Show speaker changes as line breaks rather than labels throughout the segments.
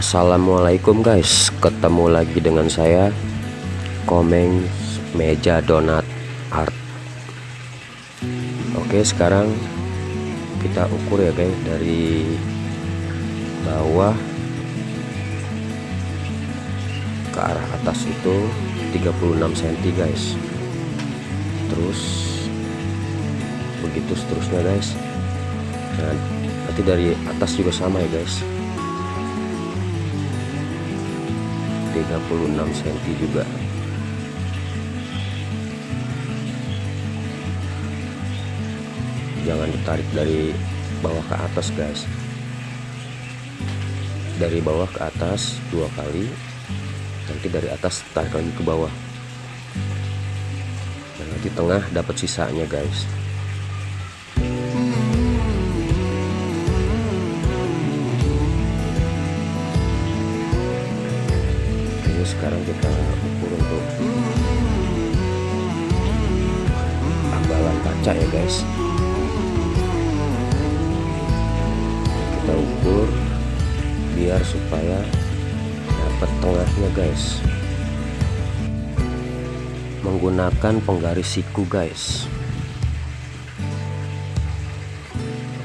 Assalamualaikum guys. Ketemu lagi dengan saya Komeng Meja Donat Art. Oke sekarang kita ukur ya guys dari bawah ke arah atas itu 36 cm guys. Terus begitu seterusnya guys. Nah nanti dari atas juga sama ya guys 36 cm juga. Jangan ditarik dari bawah ke atas guys. Dari bawah ke atas dua kali nanti dari atas tarik lagi ke bawah. Dan nanti tengah dapat sisanya guys ini sekarang kita ukur untuk ambalan kaca ya guys. Kita ukur biar supaya dapat tengahnya guys. Menggunakan penggaris siku guys.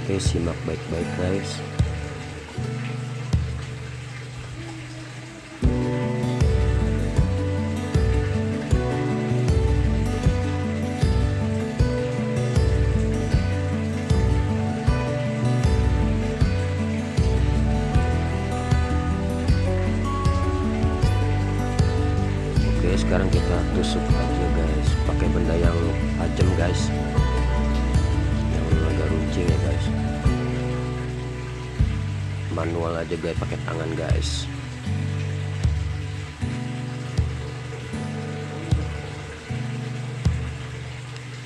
Oke simak baik-baik guys kita tusuk aja guys. Pakai benda yang tajam guys. Yang agak runcing ya guys. Manual aja guys. Pakai tangan guys.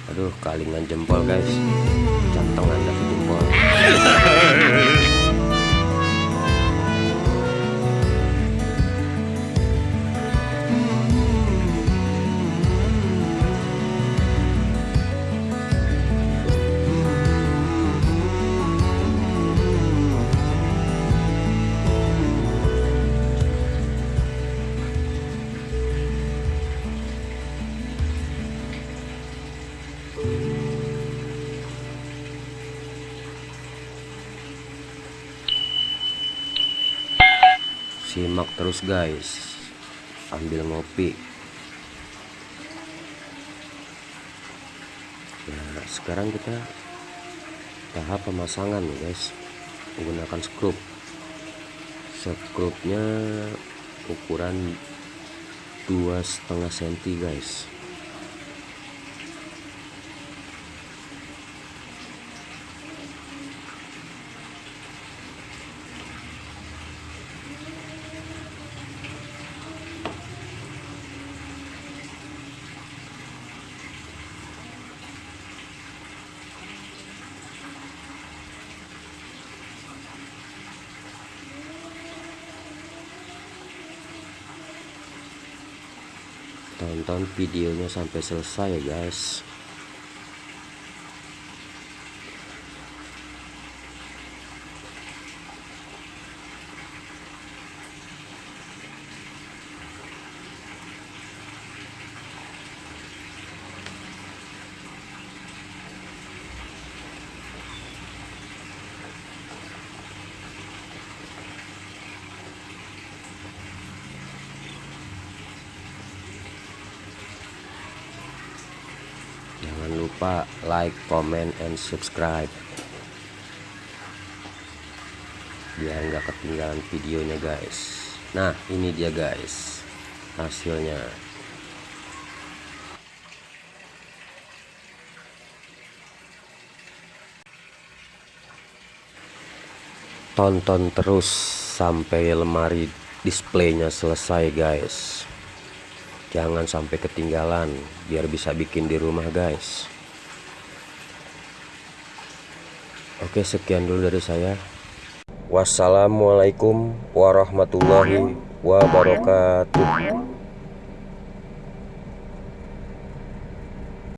Aduh kalingan jempol guys simak terus guys. Ambil ngopi. Nah sekarang kita tahap pemasangan nih guys. Menggunakan skrup. Skrupnya ukuran dua setengah senti guys tonton videonya sampai selesai ya guys jangan lupa like comment and subscribe. Biar nggak ketinggalan videonya guys. Nah ini dia guys hasilnya. Tonton terus sampai lemari displaynya selesai guys jangan sampai ketinggalan biar bisa bikin di rumah guys. Oke sekian dulu dari saya. Wassalamualaikum warahmatullahi wabarakatuh